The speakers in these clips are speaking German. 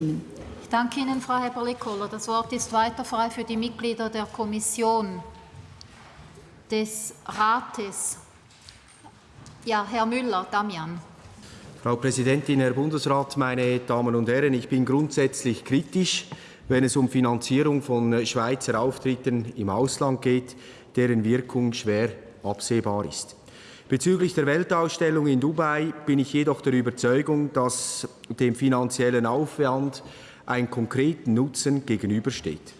Ich danke Ihnen, Frau Heberle-Kohler. Das Wort ist weiter frei für die Mitglieder der Kommission des Rates. Ja, Herr Müller, Damian. Frau Präsidentin, Herr Bundesrat, meine Damen und Herren! Ich bin grundsätzlich kritisch, wenn es um Finanzierung von Schweizer Auftritten im Ausland geht, deren Wirkung schwer absehbar ist. Bezüglich der Weltausstellung in Dubai bin ich jedoch der Überzeugung, dass dem finanziellen Aufwand ein konkreten Nutzen gegenübersteht.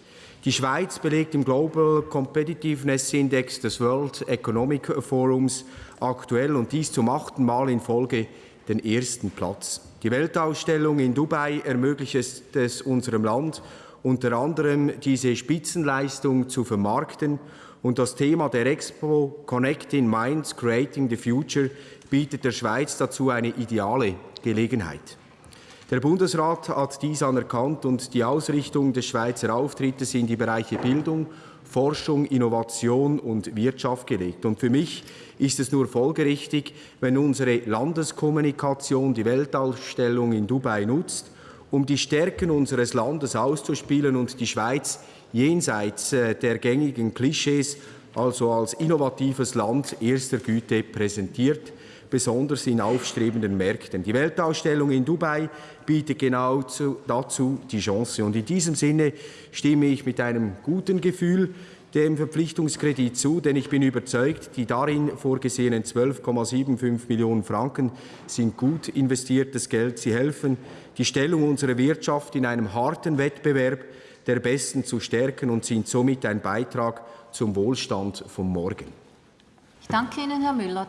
Die Schweiz belegt im Global Competitiveness Index des World Economic Forums aktuell und dies zum achten Mal in Folge den ersten Platz. Die Weltausstellung in Dubai ermöglicht es unserem Land, unter anderem diese Spitzenleistung zu vermarkten und das Thema der Expo Connecting Minds, Creating the Future bietet der Schweiz dazu eine ideale Gelegenheit. Der Bundesrat hat dies anerkannt und die Ausrichtung des Schweizer Auftrittes in die Bereiche Bildung, Forschung, Innovation und Wirtschaft gelegt. Und für mich ist es nur folgerichtig, wenn unsere Landeskommunikation die Weltausstellung in Dubai nutzt, um die Stärken unseres Landes auszuspielen und die Schweiz jenseits äh, der gängigen Klischees, also als innovatives Land erster Güte präsentiert, besonders in aufstrebenden Märkten. Die Weltausstellung in Dubai bietet genau dazu die Chance. Und in diesem Sinne stimme ich mit einem guten Gefühl dem Verpflichtungskredit zu, denn ich bin überzeugt, die darin vorgesehenen 12,75 Millionen Franken sind gut investiertes Geld. Sie helfen, die Stellung unserer Wirtschaft in einem harten Wettbewerb der Besten zu stärken und sind somit ein Beitrag zum Wohlstand von morgen. Ich danke Ihnen, Herr Müller.